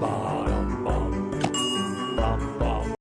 bum bum bum bum